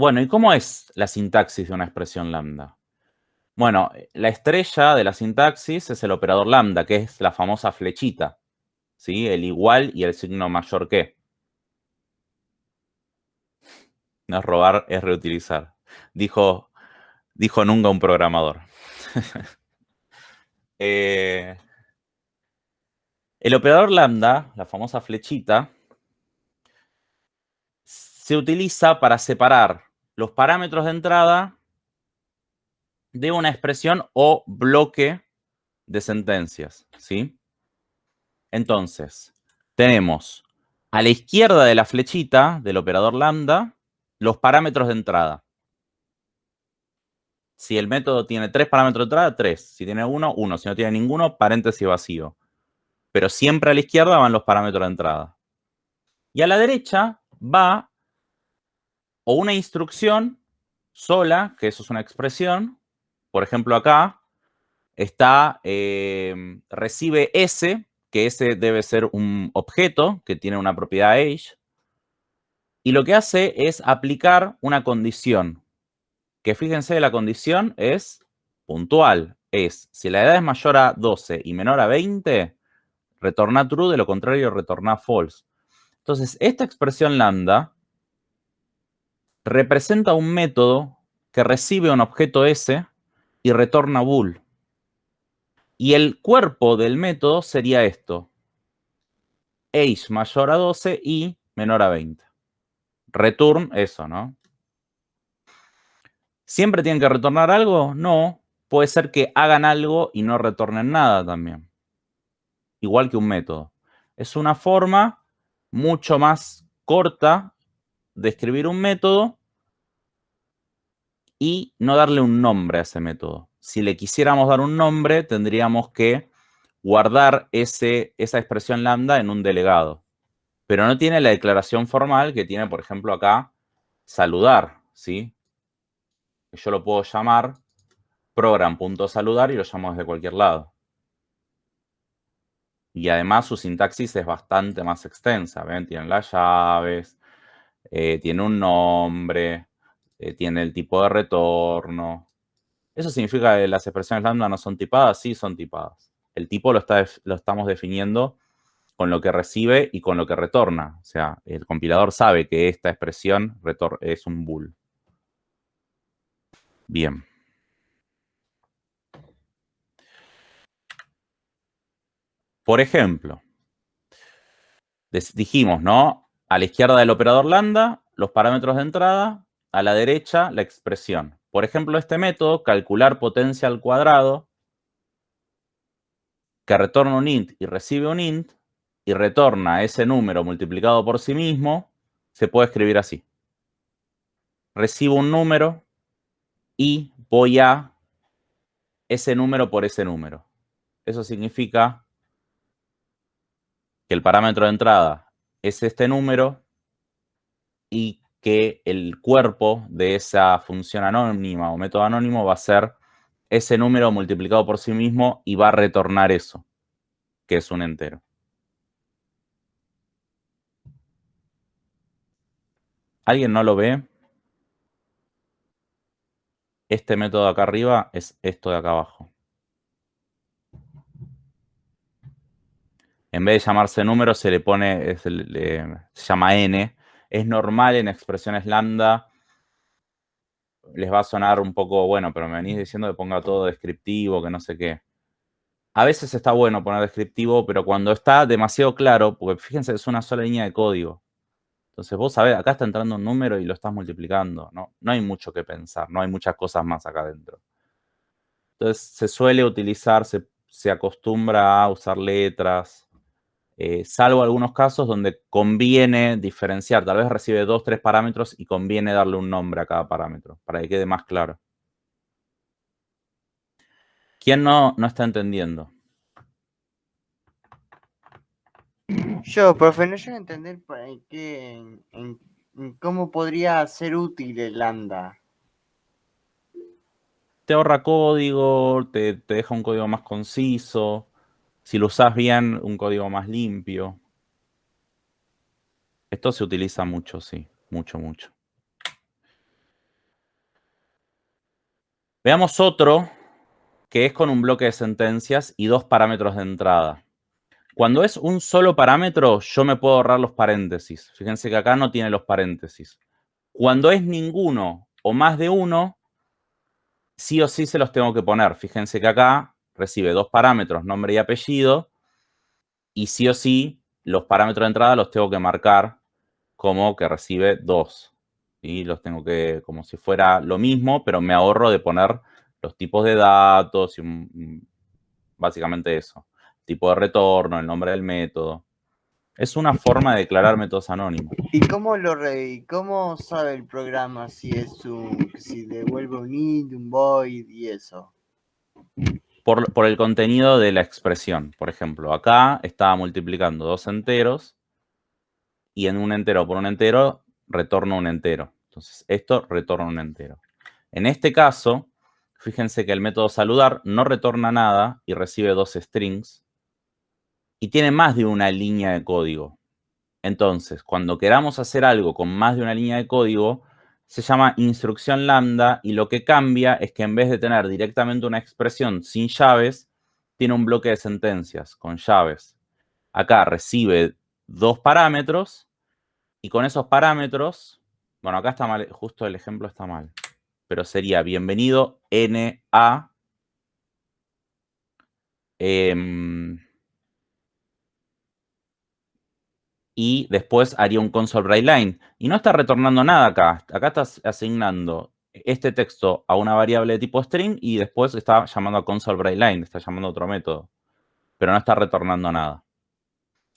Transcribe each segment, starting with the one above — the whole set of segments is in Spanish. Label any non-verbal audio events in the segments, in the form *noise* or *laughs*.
Bueno, ¿y cómo es la sintaxis de una expresión lambda? Bueno, la estrella de la sintaxis es el operador lambda, que es la famosa flechita, ¿sí? El igual y el signo mayor que. No es robar, es reutilizar. Dijo, dijo nunca un programador. *laughs* Eh, el operador lambda, la famosa flechita, se utiliza para separar los parámetros de entrada de una expresión o bloque de sentencias, ¿sí? Entonces, tenemos a la izquierda de la flechita del operador lambda los parámetros de entrada. Si el método tiene tres parámetros de entrada, tres. Si tiene uno, uno. Si no tiene ninguno, paréntesis vacío. Pero siempre a la izquierda van los parámetros de entrada. Y a la derecha va o una instrucción sola, que eso es una expresión. Por ejemplo, acá está, eh, recibe S, que S debe ser un objeto que tiene una propiedad age. Y lo que hace es aplicar una condición que fíjense, la condición es puntual. Es, si la edad es mayor a 12 y menor a 20, retorna true, de lo contrario retorna false. Entonces, esta expresión lambda representa un método que recibe un objeto S y retorna bool. Y el cuerpo del método sería esto. Age mayor a 12 y menor a 20. Return eso, ¿no? ¿Siempre tienen que retornar algo? No. Puede ser que hagan algo y no retornen nada también. Igual que un método. Es una forma mucho más corta de escribir un método y no darle un nombre a ese método. Si le quisiéramos dar un nombre, tendríamos que guardar ese, esa expresión lambda en un delegado. Pero no tiene la declaración formal que tiene, por ejemplo, acá, saludar, ¿sí? yo lo puedo llamar program.saludar y lo llamo desde cualquier lado. Y además su sintaxis es bastante más extensa. ¿Ven? Tienen las llaves, eh, tiene un nombre, eh, tiene el tipo de retorno. ¿Eso significa que las expresiones lambda no son tipadas? Sí, son tipadas. El tipo lo, está, lo estamos definiendo con lo que recibe y con lo que retorna. O sea, el compilador sabe que esta expresión es un bool. Bien. Por ejemplo, dijimos, ¿no? A la izquierda del operador lambda, los parámetros de entrada, a la derecha, la expresión. Por ejemplo, este método, calcular potencia al cuadrado, que retorna un int y recibe un int, y retorna ese número multiplicado por sí mismo, se puede escribir así. Recibo un número, y voy a ese número por ese número. Eso significa que el parámetro de entrada es este número y que el cuerpo de esa función anónima o método anónimo va a ser ese número multiplicado por sí mismo y va a retornar eso, que es un entero. ¿Alguien no lo ve? Este método de acá arriba es esto de acá abajo. En vez de llamarse número, se le pone, se, llama n. Es normal en expresiones lambda. Les va a sonar un poco, bueno, pero me venís diciendo que ponga todo descriptivo, que no sé qué. A veces está bueno poner descriptivo, pero cuando está demasiado claro, porque fíjense, es una sola línea de código. Entonces vos sabés, acá está entrando un número y lo estás multiplicando. No, no hay mucho que pensar, no hay muchas cosas más acá adentro. Entonces se suele utilizar, se, acostumbra a usar letras, eh, salvo algunos casos donde conviene diferenciar. Tal vez recibe dos, tres parámetros y conviene darle un nombre a cada parámetro para que quede más claro. ¿Quién no, no está entendiendo? Yo, profe, no llego a entender qué, cómo podría ser útil el lambda. Te ahorra código, te, te deja un código más conciso. Si lo usas bien, un código más limpio. Esto se utiliza mucho, sí. Mucho, mucho. Veamos otro que es con un bloque de sentencias y dos parámetros de entrada. Cuando es un solo parámetro, yo me puedo ahorrar los paréntesis. Fíjense que acá no tiene los paréntesis. Cuando es ninguno o más de uno, sí o sí se los tengo que poner. Fíjense que acá recibe dos parámetros, nombre y apellido, y sí o sí los parámetros de entrada los tengo que marcar como que recibe dos. Y los tengo que, como si fuera lo mismo, pero me ahorro de poner los tipos de datos y básicamente eso. Tipo de retorno, el nombre del método. Es una forma de declarar métodos anónimos. ¿Y cómo lo re cómo sabe el programa si es un si devuelve un int, un void y eso? Por, el contenido de la expresión. Por ejemplo, acá estaba multiplicando dos enteros y en un entero por un entero retorno un entero. Entonces, esto retorna un entero. En este caso, fíjense que el método saludar no retorna nada y recibe dos strings y tiene más de una línea de código. Entonces, cuando queramos hacer algo con más de una línea de código, se llama instrucción lambda y lo que cambia es que en vez de tener directamente una expresión sin llaves, tiene un bloque de sentencias con llaves. Acá recibe dos parámetros y con esos parámetros, bueno, acá está mal, justo el ejemplo está mal, pero sería bienvenido NA eh, y después haría un console line. Y no está retornando nada acá. Acá estás asignando este texto a una variable de tipo string y después está llamando a console line, está llamando a otro método. Pero no está retornando nada.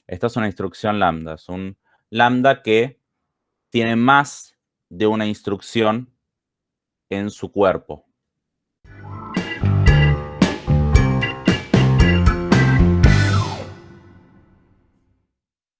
Esta es una instrucción lambda. Es un lambda que tiene más de una instrucción en su cuerpo.